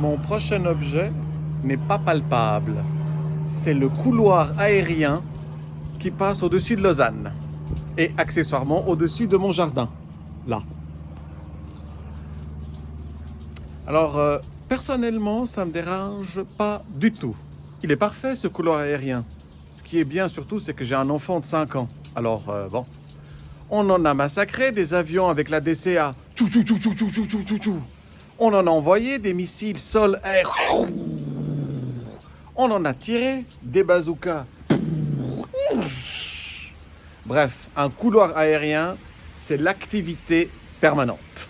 Mon prochain objet n'est pas palpable. C'est le couloir aérien qui passe au-dessus de Lausanne. Et accessoirement au-dessus de mon jardin. Là. Alors, euh, personnellement, ça me dérange pas du tout. Il est parfait ce couloir aérien. Ce qui est bien surtout, c'est que j'ai un enfant de 5 ans. Alors, euh, bon. On en a massacré des avions avec la DCA. On en a envoyé des missiles sol-air. On en a tiré des bazookas. Bref, un couloir aérien, c'est l'activité permanente.